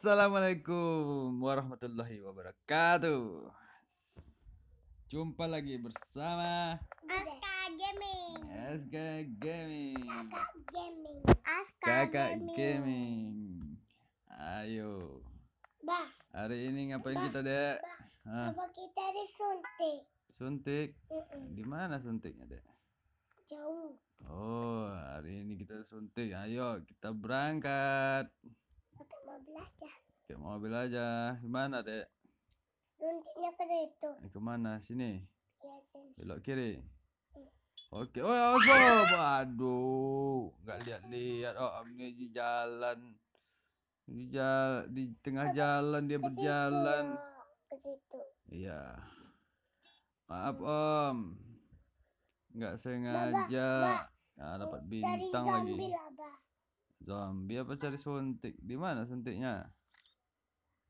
Assalamualaikum warahmatullahi wabarakatuh. Jumpa lagi bersama Aska Gaming. SK Gaming. Kakak Gaming. Aska Kakak Gaming. Gaming. Ayo. Bah, Hari ini ngapain kita, Dek? Apa kita disuntik? suntik. Di mana suntiknya, Dek? Jauh. Oh, hari ini kita suntik. Ayo, kita berangkat. Mau belajar. Ke mobil aja. Gimana, Dek? Suntiknya ke situ. Eh, Ke mana? Sini. Ya sini. Belok kiri. Oke. Oh, oh, Aduh, nggak lihat-lihat. Oh, ini di jalan. Di jalan di tengah jalan dia Ke situ. berjalan. Ke situ. Iya. Maaf, Om. Nggak sengaja. Nah, dapat Cari bintang lagi. lah. Zombie apa cari suntik? Di mana suntiknya?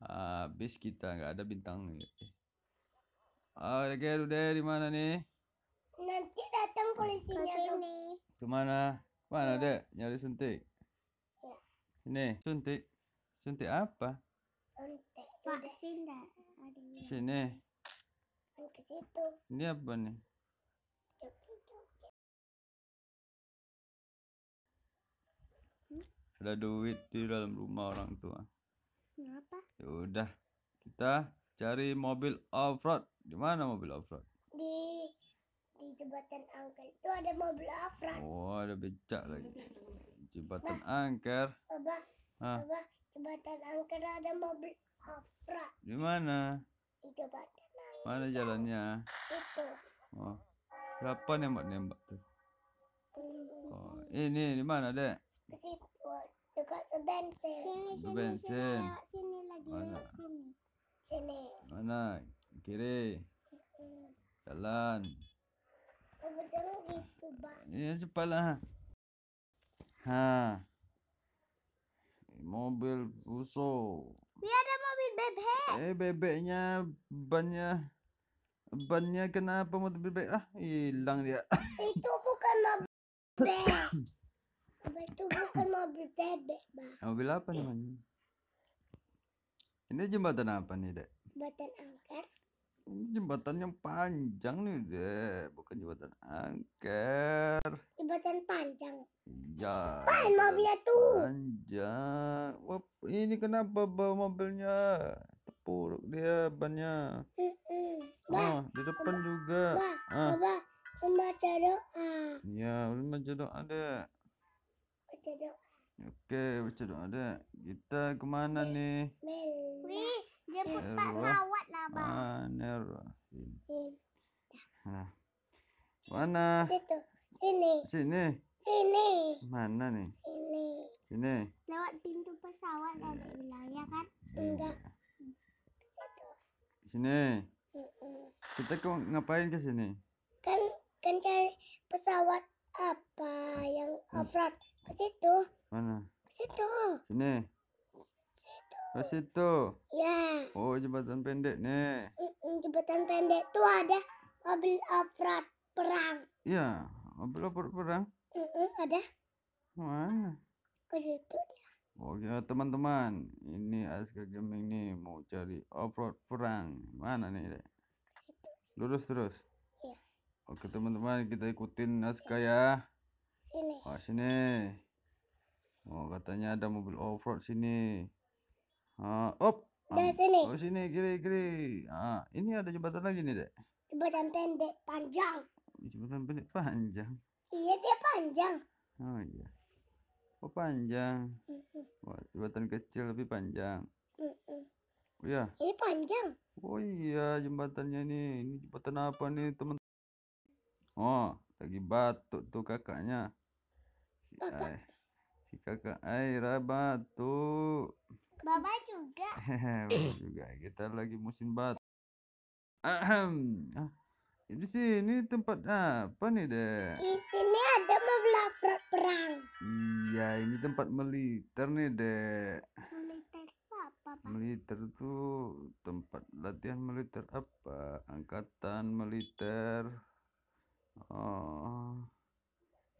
Habis kita nggak ada bintang nih. Oh, oke, udah di mana nih? Nanti datang polisinya. Sini. Ke mana? Mana dek? Nyari suntik? Ya. Sini, suntik. Suntik apa? Suntik. Vaksin dah. Ada Sini. ke situ. Ini apa nih? Ada duit di dalam rumah orang tua. Kenapa? Ya udah, kita cari mobil off-road. Di mana mobil off-road? Di di jembatan angkel itu ada mobil Afra. Oh, ada becak lagi. Jembatan angker. Abah, Hah, abah, jembatan angker ada mobil Afra. di mana? Di jembatan angker Mana jalannya? itu. Oh, siapa nembak-nembak tuh? Oh, ini di mana, Dek? Bensin. Sini, Ke bensin. sini lagi Mana? sini. Sini. Mana? Kiri. Jalan. Abah jangan gitu, Bang. Ini cepatlah. Ha. Mobil buso. Biar ada mobil bebek. Eh bebeknya bannya bannya kenapa mobil bebek ah hilang dia. Itu bukan mobil bebek. Itu bukan mobil bebek, Bang. Mobil apa namanya? Ini jembatan apa nih, Dek? Jembatan angker. Ini jembatan yang panjang nih, Dek. Bukan jembatan angker. Jembatan panjang. Iya. Main mobilnya tuh. Panjang. Wah, ini kenapa bawa mobilnya? Terpuruk dia bannya. Bah, Oh, di depan juga. bah, Ah. Abah, membaca doa. Ya, belum baca doa, Dek. Baca doa. Oke, baca doa. Kita ke mana nih? Wih, jemput Pak. Sawat lah. Bang. Nah. Mana? Situ. Sini. Sini. Sini. Mana nih? Sini. Sini. Lewat pintu pesawat ada bilang ya kan? Enggak. Sini. Mm-mm. Kita kok ngapain ke sini? Kan kan cari pesawat apa yang off-road ke situ. Mana? Ke situ. Sini. Situ. Ke situ. Ya. Oh, jembatan pendek nih. Jembatan pendek tuh ada mobil off-road perang. Iya, mobil apa perang? Ada Mana? ke situ dia. Oh ya teman-teman, ini Aska Gaming nih mau cari off-road perang. Mana nih, Dek? Ke situ. Lurus terus. Oke teman-teman, kita ikutin Aska ya. Sini. Oh sini. Oh katanya ada mobil off-road sini. Ah, op. Am- sini. Oh sini kiri kiri. Ah, ini ada jembatan lagi nih, Dek. Jembatan pendek panjang. Jembatan pendek panjang. Iya dia panjang. Oh iya. Oh panjang. Wah, jembatan kecil tapi panjang. Oh iya. Ini panjang. Oh iya, jembatannya nih. Ini jembatan apa nih, teman? Oh, lagi batuk tuh kakaknya. Si Kakak. Ai. Si kakak Aira batuk. Baba juga. Betul juga kita lagi musim batuk. Ahem. Ah, di sini tempat apa nih, Dek? Di sini ada mobil perang. Iya, ini tempat militer nih, Dek. Militer apa, Pak? Militer tuh tempat latihan militer apa? Angkatan militer. Oh.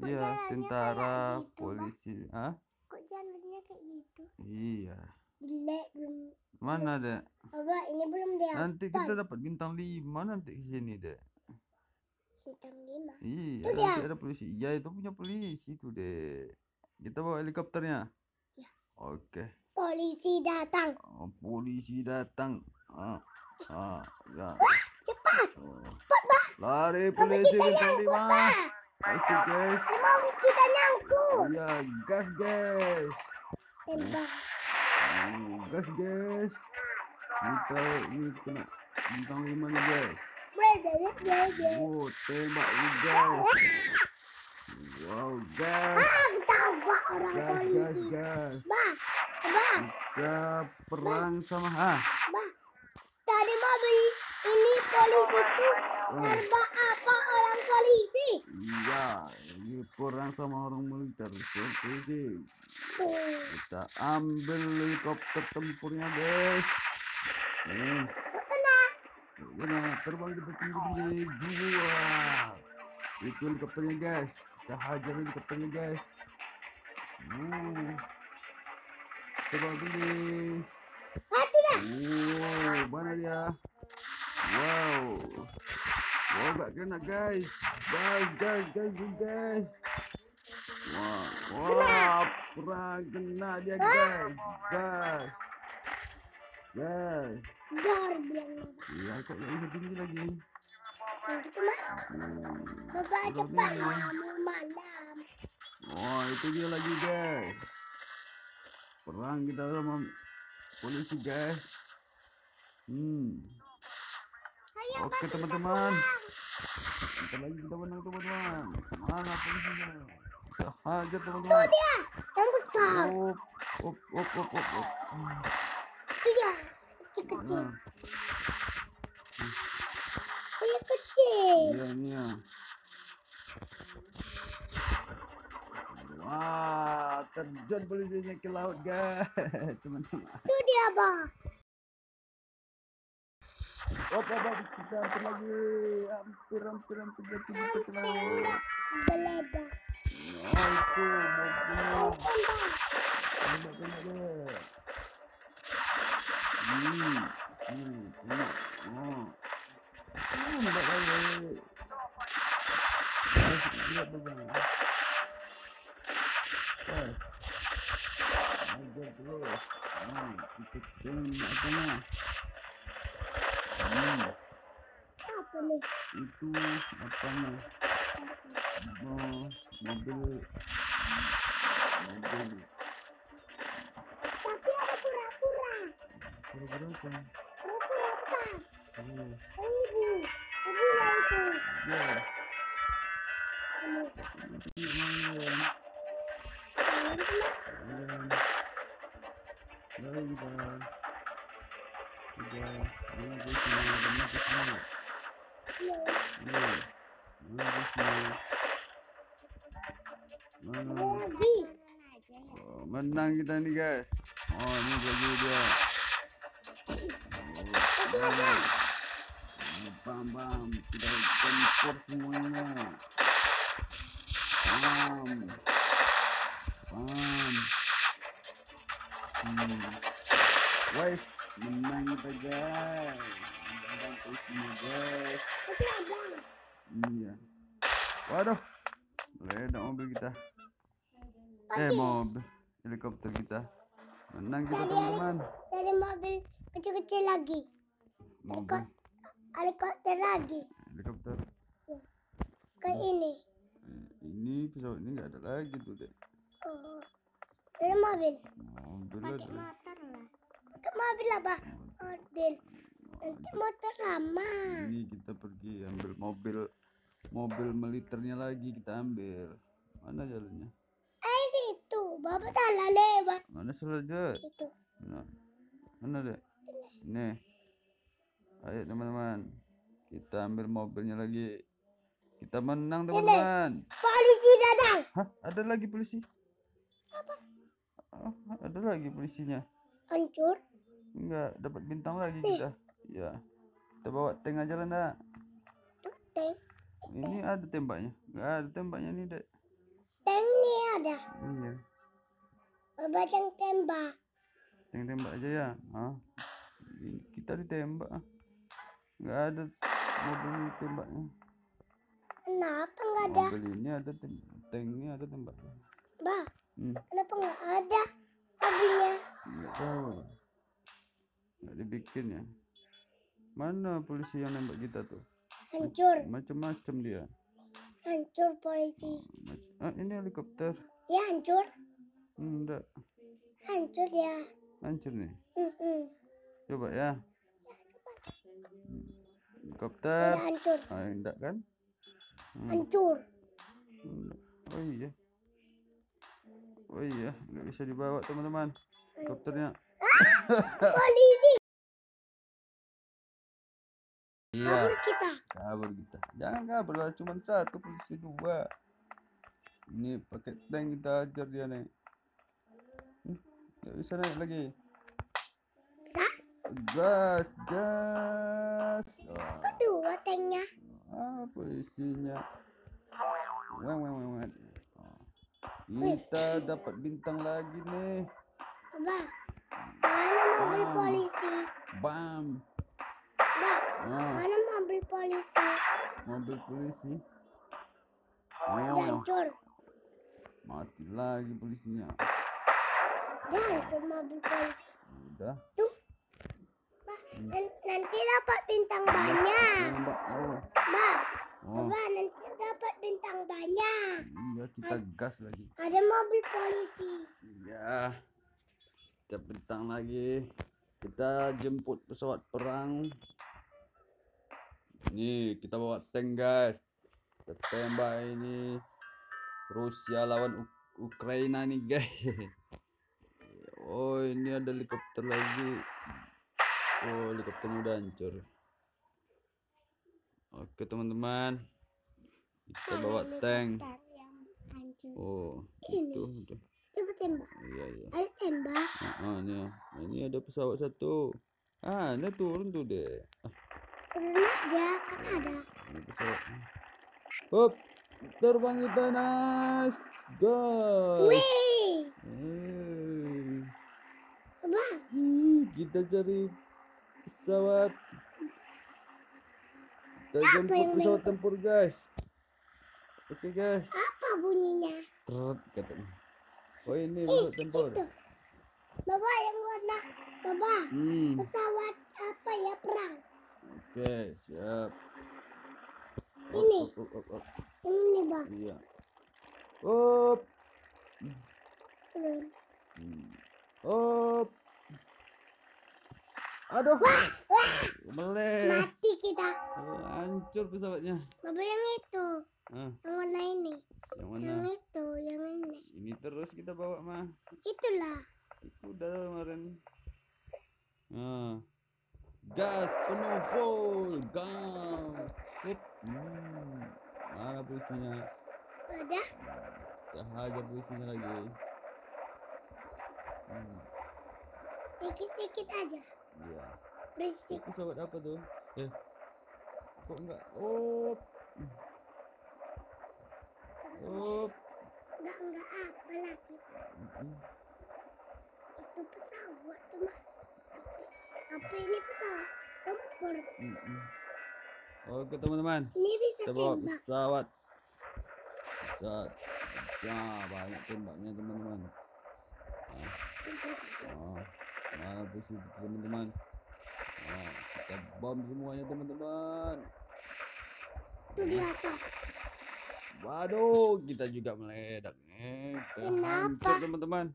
Kok Iya, tentara, gitu, polisi. Ah? Kok jalannya kayak gitu? Iya. jelek belum. Mana, Dek? Abah ini belum dia. Nanti kita dapat bintang 5 nanti ke sini, Dek. Bintang lima. Iya, Itu nanti dia. ada polisi. Iya, itu punya polisi tuh, Dek. Kita bawa helikopternya. Iya. Oke. Polisi datang. Oh, polisi datang. Ah, ah, ya. Cepat. Oh. Cepat. Lari polisi kita bintang nyangkut, 5. Bah. Oke, guys. Mau kita nyangkut. Iya, gas, guys. Tembak. Oh, gas, guys. Kita ini kena bintang 5 nih, guys. Oh, tembak guys. Wow, gas. Ah, ketambak orang Gas, gas, polisi. gas. Bah, bah, Kita perang sama ah. bah. Tadi mobil ini polisi tuh Oh, terbak apa orang polisi? iya, ini perang sama orang militer. Tuh. kita ambil helikopter tempurnya, guys. Eh, Kok kena? Gimana? Terbang kita tinggi tinggi dua. Itu helikopternya guys. Kita hajar helikopternya guys. Uh. Terbang tinggi. Hati dah. Oh, mana dia? Wow. Wow, gak kena guys. Guys, guys, guys, guys. Wah, wah, perang kena dia guys. Guys. Guys. Dor bilangnya. Iya, kok yang tinggi lagi. Yang gitu mah. Hmm. Bapak cepat mau malam. Oh, itu dia lagi, guys. Perang kita sama polisi, guys. Hmm. Oke, teman-teman. Kita lagi kita menang, teman-teman. Mana polisinya? Kita hajar, Tuh teman-teman. dia, yang besar. Op, op, op, op, op, op. Itu ya, kecil-kecil. Dia kecil. Iya, ini ya. Wah, terjun polisinya ke laut, guys. Teman-teman. Itu dia, Bah. Oh, Bapak, kita hampir lagi. Hampir, hampir, hampir jatuh ke laut. Geledah. Oh, itu mobilnya. Tembak. Tembak, tembak. Hmm, hmm, tembak. Oh. Hmm, tembak lagi. Guys, lihat bagaimana. Guys. Ajar terus. Hmm, kita tembak apanya. Hmm, Apa nih? itu? Oh, mobil mobil Tapi ada pura-pura. Kira-kira apa? Pura-pura apa? Oh, ibu. Ibu lah itu. ya, Ini. main. Itu mah. Main. Oh, menang kita nih guys. Oh, ini baju dia. Oh, bam bam, kita tempur semuanya. Bam, bam. Hmm. Guys, menang kita guys. Menang guys. Iya. Waduh, meledak mobil kita. Eh, mobil helikopter kita. Menang kita teman-teman. Dari mobil kecil-kecil lagi. Mobil Helikopter lagi. helikopter. Kayak ini. Eh, Ini pesawat ini nggak ada lagi tuh deh. Oh. Dari mobil. Mobil Pakai motor lah. Mobil lah, Pak. Mobil. Nanti motor lama. Ini kita pergi ambil mobil mobil militernya lagi kita ambil. Mana jalannya? Eh, situ. Bapak salah lewat. Mana saja? Situ. Mana? Mana deh? Ini. Ayo teman-teman. Kita ambil mobilnya lagi. Kita menang teman-teman. Polisi datang. Hah? Ada lagi polisi? Oh, ada lagi polisinya. Hancur. Enggak, dapat bintang lagi kita. Ya. Kita bawa tank aja lah, nak. Tank. Ini ada tembaknya. Enggak ada tembaknya nih, Dek. Tank nih ada. Iya. Bapak yang tembak. Teng tembak aja ya. Ah. Ini Kita ditembak. ah. Nggak ada mobil ini tembaknya. Kenapa nggak ada? Mobil ini ada tank ini ada tembaknya. Bah, Hmm. kenapa nggak ada mobilnya? Nggak tahu. Dibikin ya. Mana polisi yang nembak kita tuh? Hancur, Macam-macam dia. hancur polisi. Ah, ini helikopter. Ya hancur, Enggak. hancur ya. Hancur nih. Mm-mm. Coba ya. Hmm. Helikopter. Tidak hancur, Ah, enggak kan? Hmm. hancur. enggak. Oh iya. Oh iya, nggak bisa dibawa teman-teman. Helikopternya. Polisi kabur kita. kabur kita jangan kabur lah cuma satu polisi dua ini pakai tank kita ajar dia naik Hmm, nggak bisa naik lagi Bisa? gas gas Wah, Kedua tanknya. ah polisinya weng weng weng. Oh, kita dapat bintang lagi nih Abah, mana mobil Ah. polisi? bam Abah, ah, mana mobil polisi? mobil polisi weng. hancur. mati lagi polisinya hancur mobil polisi. udah Tuh. Nan- nanti dapat bintang banyak. Nembak. Oh. Bah, Oh. Nanti dapat bintang banyak. Iya, kita gas lagi. Ada mobil polisi. Iya. Kita bentang lagi. Kita jemput pesawat perang. Nih, kita bawa tank, guys. Kita tembak ini. Rusia lawan Uk- Ukraina nih, guys. Oh, ini ada helikopter lagi. Oh, helikopternya udah hancur. Oke, teman-teman. Kita bawa tank. Oh, Ini. itu udah. Coba tembak. Iya, iya. Ada tembak. Ah, ini, ini ada pesawat satu. Ah, ini turun tuh deh. Ah, Turun aja, kan ada. Hop, terbang kita, Nas. Gas. Wih, Eh, kita cari pesawat. Kita jemput yang pesawat tempur, guys. Oke, guys. apa bunyinya? Trot, katanya. Oh, ini pesawat tempur. Itu. Bapak yang warna, Bapak, Hmm. pesawat apa ya perang? Oke, siap. Ini. op, op, op. Yang ini bang, Iya. Turun. Hmm. Op. Aduh. Wah, Meleh. mati kita. Oh, hancur pesawatnya. Bapak yang itu, Ah, yang warna ini, yang yang mana? itu, yang ini. Ini terus kita bawa mah. Itulah. Itu udah kemarin. Nah. Gas penuh full. Gas. Sip. Hmm. Mana polisinya? Ada Kita hajar polisinya lagi. Hmm. dikit-dikit aja. Iya. Berisik. Itu pesawat apa tuh? Eh. Kok enggak? Oh. Oh. Enggak enggak apa lagi. Mm-mm. Itu pesawat tuh mah. Tapi ini pesawat tempur. Oke teman-teman, Ini bisa tembak. pesawat. Pesawat. Ya banyak tembaknya teman-teman. Nah, nah, posisi teman-teman. Nah, kita bom semuanya teman-teman. Itu di atas. Waduh, kita juga meledak. Eh, kita Kenapa? hancur teman-teman.